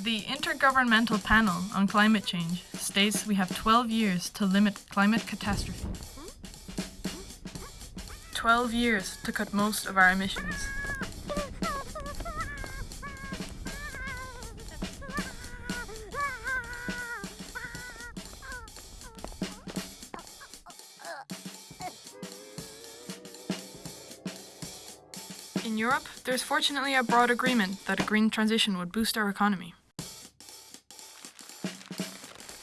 The Intergovernmental Panel on Climate Change states we have 12 years to limit climate catastrophe. 12 years to cut most of our emissions. In Europe, there's fortunately a broad agreement that a green transition would boost our economy.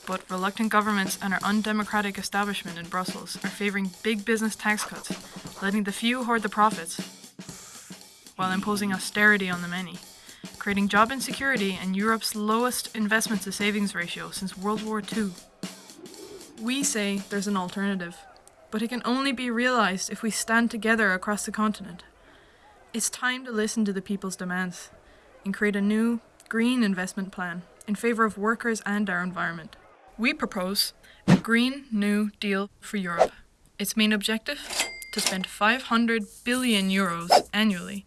But reluctant governments and our undemocratic establishment in Brussels are favouring big business tax cuts, letting the few hoard the profits, while imposing austerity on the many, creating job insecurity and Europe's lowest investment to savings ratio since World War II. We say there's an alternative, but it can only be realised if we stand together across the continent. It's time to listen to the people's demands and create a new, green investment plan in favour of workers and our environment. We propose a Green New Deal for Europe. Its main objective? To spend 500 billion euros annually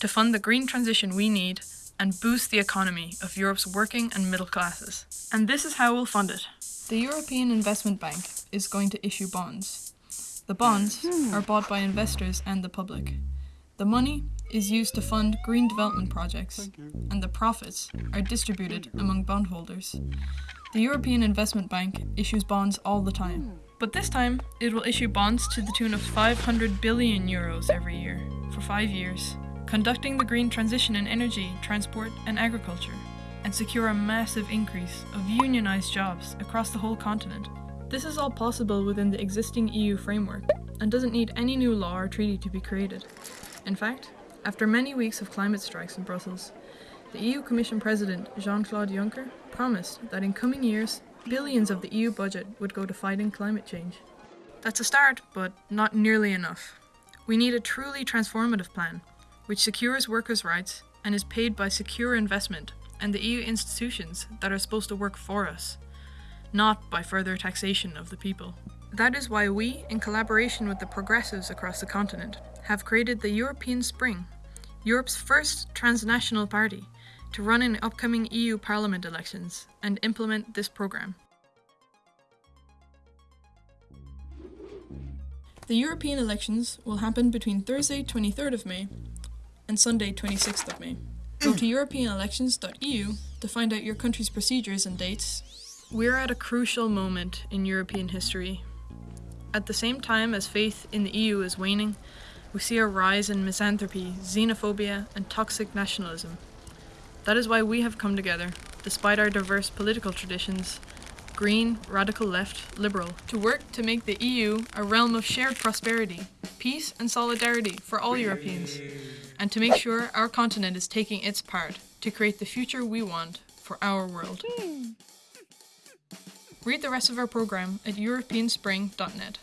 to fund the green transition we need and boost the economy of Europe's working and middle classes. And this is how we'll fund it. The European Investment Bank is going to issue bonds. The bonds hmm. are bought by investors and the public. The money is used to fund green development projects, and the profits are distributed among bondholders. The European Investment Bank issues bonds all the time. But this time, it will issue bonds to the tune of 500 billion euros every year, for five years, conducting the green transition in energy, transport, and agriculture, and secure a massive increase of unionised jobs across the whole continent. This is all possible within the existing EU framework, and doesn't need any new law or treaty to be created. In fact, after many weeks of climate strikes in Brussels, the EU Commission President Jean-Claude Juncker promised that in coming years, billions of the EU budget would go to fighting climate change. That's a start, but not nearly enough. We need a truly transformative plan, which secures workers' rights and is paid by secure investment and the EU institutions that are supposed to work for us, not by further taxation of the people. That is why we, in collaboration with the progressives across the continent, have created the European Spring, Europe's first transnational party, to run in upcoming EU Parliament elections and implement this programme. The European elections will happen between Thursday 23rd of May and Sunday 26th of May. Go to europeanelections.eu to find out your country's procedures and dates. We're at a crucial moment in European history. At the same time as faith in the EU is waning, we see a rise in misanthropy, xenophobia, and toxic nationalism. That is why we have come together, despite our diverse political traditions green, radical left, liberal to work to make the EU a realm of shared prosperity, peace, and solidarity for all Europeans, and to make sure our continent is taking its part to create the future we want for our world. Read the rest of our programme at europeanspring.net.